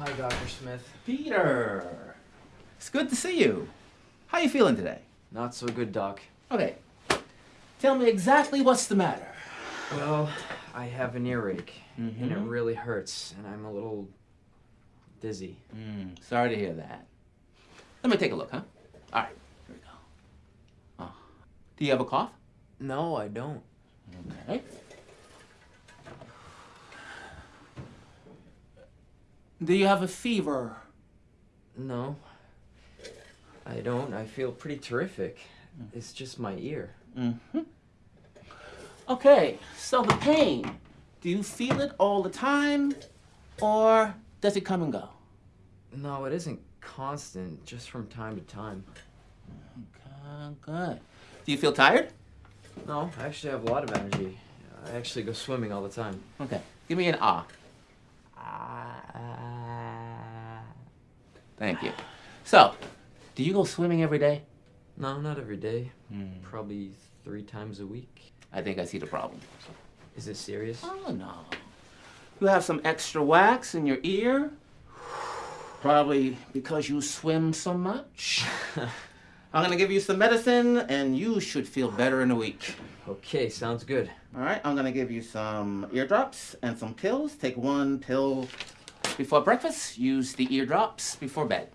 Hi, Dr. Smith. Peter! It's good to see you. How are you feeling today? Not so good, Doc. Okay. Tell me exactly what's the matter. Well, I have an earache, and it Mhm. really hurts, and I'm a little dizzy. Mm, sorry to hear that. Let me take a look, huh? All right, here we go. Oh. Do you have a cough? No, I don't. Okay. Do you have a fever? No. I don't. I feel pretty terrific. It's just my ear. Mm-hmm. Okay, so the pain, do you feel it all the time or does it come and go? No, it isn't constant, just from time to time. Okay, good. Do you feel tired? No, I actually have a lot of energy. I actually go swimming all the time. Okay, give me an. Ah. Thank you. So, do you go swimming every day? No, not every day. Hmm. Probably three times a week. I think I see the problem. Is it serious? Oh, no. You have some extra wax in your ear. Probably because you swim so much. I'm gonna give you some medicine and you should feel better in a week. Okay, sounds good. All right, I'm gonna give you some eardrops and some pills. Take one pill before breakfast. Use the eardrops before bed.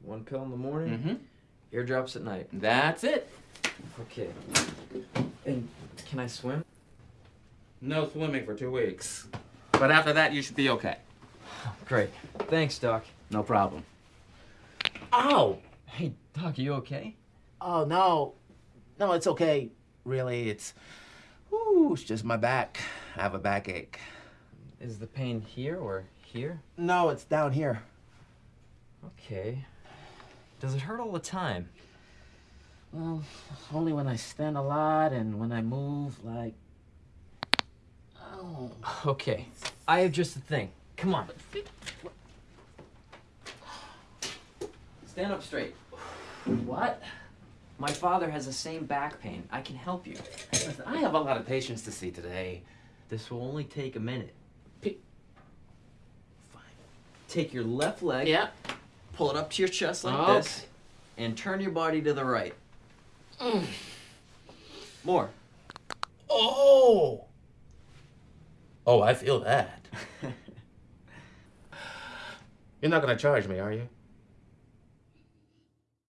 One pill in the morning, Mm-hmm. eardrops at night. That's it. Okay. And can I swim? No swimming for two weeks. But after that, you should be okay. Great. Thanks, Doc. No problem. Ow! Hey, Doc, you okay? Oh no, no, it's okay. Really, it's, Ooh, it's just my back. I have a backache. Is the pain here or here? No, it's down here. Okay. Does it hurt all the time? Well, only when I stand a lot and when I move, like. Oh. Okay. I have just a thing. Come on. Stand up straight. What? My father has the same back pain. I can help you. I have a lot of patients to see today. This will only take a minute. Fine. Take your left leg, Yeah. pull it up to your chest like Okay. this, and turn your body to the right. Mm. More. Oh. Oh, I feel that. You're not gonna charge me, are you?